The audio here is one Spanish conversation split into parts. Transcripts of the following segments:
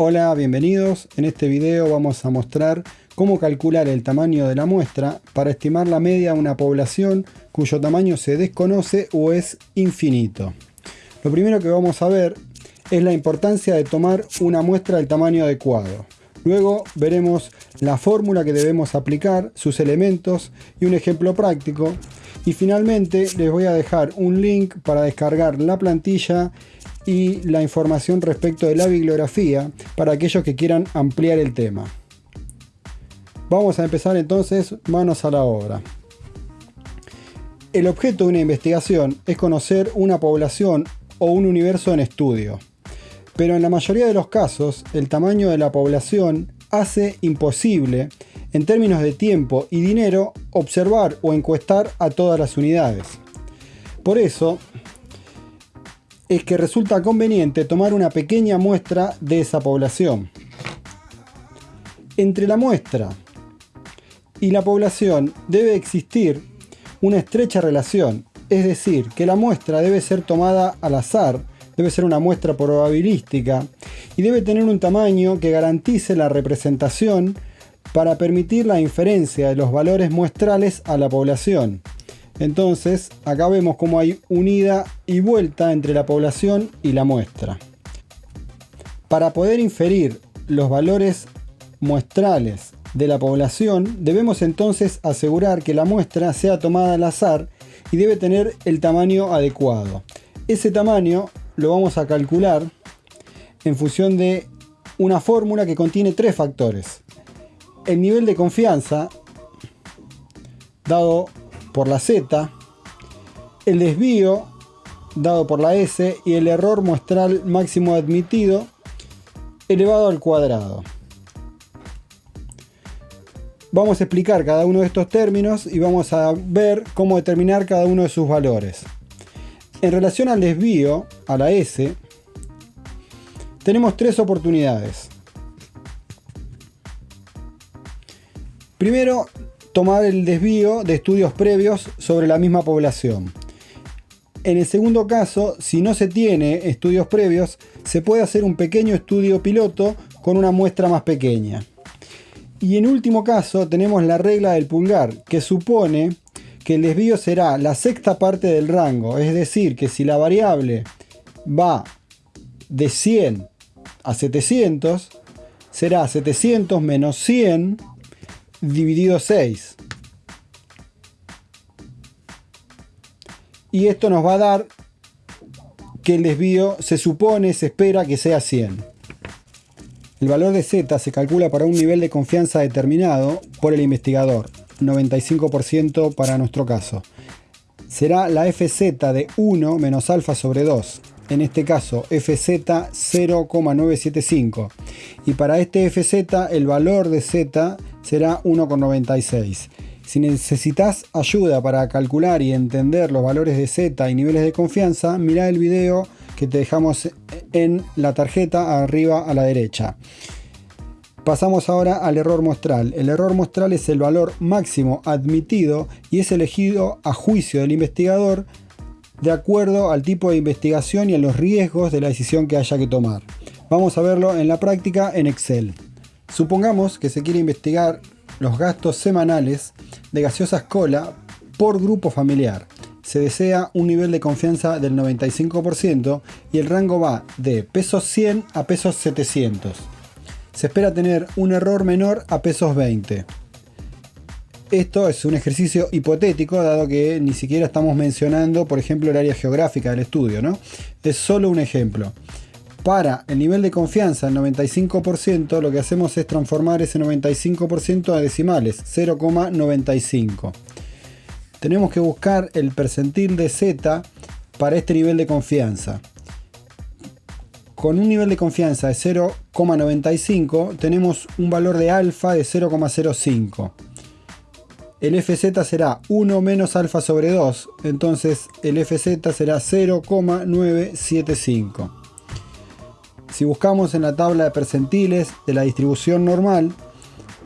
Hola, bienvenidos. En este video vamos a mostrar cómo calcular el tamaño de la muestra para estimar la media de una población cuyo tamaño se desconoce o es infinito. Lo primero que vamos a ver es la importancia de tomar una muestra del tamaño adecuado. Luego veremos la fórmula que debemos aplicar, sus elementos y un ejemplo práctico. Y finalmente les voy a dejar un link para descargar la plantilla y la información respecto de la bibliografía para aquellos que quieran ampliar el tema. Vamos a empezar entonces manos a la obra. El objeto de una investigación es conocer una población o un universo en estudio. Pero en la mayoría de los casos, el tamaño de la población hace imposible, en términos de tiempo y dinero, observar o encuestar a todas las unidades. Por eso, es que resulta conveniente tomar una pequeña muestra de esa población. Entre la muestra y la población debe existir una estrecha relación, es decir, que la muestra debe ser tomada al azar, debe ser una muestra probabilística y debe tener un tamaño que garantice la representación para permitir la inferencia de los valores muestrales a la población. Entonces, acá vemos cómo hay unida y vuelta entre la población y la muestra. Para poder inferir los valores muestrales de la población, debemos entonces asegurar que la muestra sea tomada al azar y debe tener el tamaño adecuado. Ese tamaño lo vamos a calcular en función de una fórmula que contiene tres factores. El nivel de confianza, dado por la Z, el desvío dado por la S y el error muestral máximo admitido elevado al cuadrado. Vamos a explicar cada uno de estos términos y vamos a ver cómo determinar cada uno de sus valores. En relación al desvío, a la S, tenemos tres oportunidades. Primero, tomar el desvío de estudios previos sobre la misma población. En el segundo caso, si no se tiene estudios previos, se puede hacer un pequeño estudio piloto con una muestra más pequeña. Y en último caso tenemos la regla del pulgar, que supone que el desvío será la sexta parte del rango, es decir, que si la variable va de 100 a 700, será 700 menos 100 dividido 6. Y esto nos va a dar que el desvío se supone, se espera que sea 100. El valor de z se calcula para un nivel de confianza determinado por el investigador, 95% para nuestro caso. Será la fz de 1 menos alfa sobre 2, en este caso fz 0,975 y para este fz el valor de z será 1,96. Si necesitas ayuda para calcular y entender los valores de Z y niveles de confianza, mira el video que te dejamos en la tarjeta arriba a la derecha. Pasamos ahora al error muestral. El error muestral es el valor máximo admitido y es elegido a juicio del investigador de acuerdo al tipo de investigación y a los riesgos de la decisión que haya que tomar. Vamos a verlo en la práctica en Excel. Supongamos que se quiere investigar los gastos semanales de gaseosas cola por grupo familiar. Se desea un nivel de confianza del 95% y el rango va de pesos 100 a pesos 700. Se espera tener un error menor a pesos 20. Esto es un ejercicio hipotético, dado que ni siquiera estamos mencionando, por ejemplo, el área geográfica del estudio, ¿no? Es solo un ejemplo. Para el nivel de confianza, el 95%, lo que hacemos es transformar ese 95% a decimales, 0,95. Tenemos que buscar el percentil de Z para este nivel de confianza. Con un nivel de confianza de 0,95 tenemos un valor de alfa de 0,05. El FZ será 1 menos alfa sobre 2, entonces el FZ será 0,975. Si buscamos en la tabla de percentiles de la distribución normal,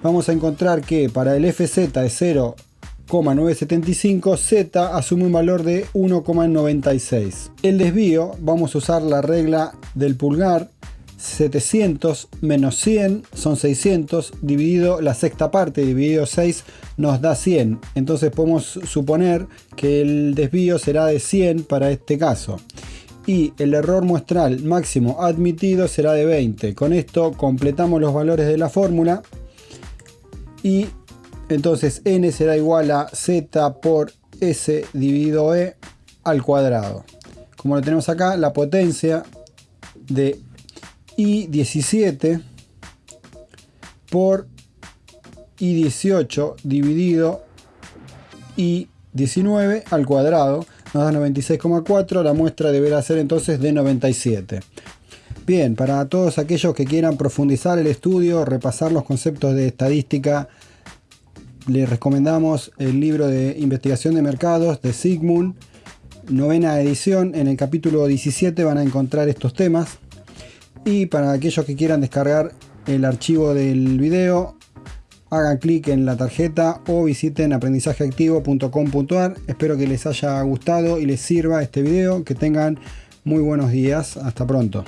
vamos a encontrar que para el FZ de 0,975, Z asume un valor de 1,96. El desvío, vamos a usar la regla del pulgar, 700 menos 100 son 600, dividido la sexta parte, dividido 6, nos da 100. Entonces podemos suponer que el desvío será de 100 para este caso. Y el error muestral máximo admitido será de 20. Con esto completamos los valores de la fórmula. Y entonces n será igual a z por s dividido e al cuadrado. Como lo tenemos acá, la potencia de I17 por I18 dividido I19 al cuadrado nos da 96,4, la muestra deberá ser entonces de 97. Bien, para todos aquellos que quieran profundizar el estudio, repasar los conceptos de estadística, les recomendamos el libro de investigación de mercados de Sigmund, novena edición, en el capítulo 17 van a encontrar estos temas. Y para aquellos que quieran descargar el archivo del video, hagan clic en la tarjeta o visiten aprendizajeactivo.com.ar. Espero que les haya gustado y les sirva este video. Que tengan muy buenos días. Hasta pronto.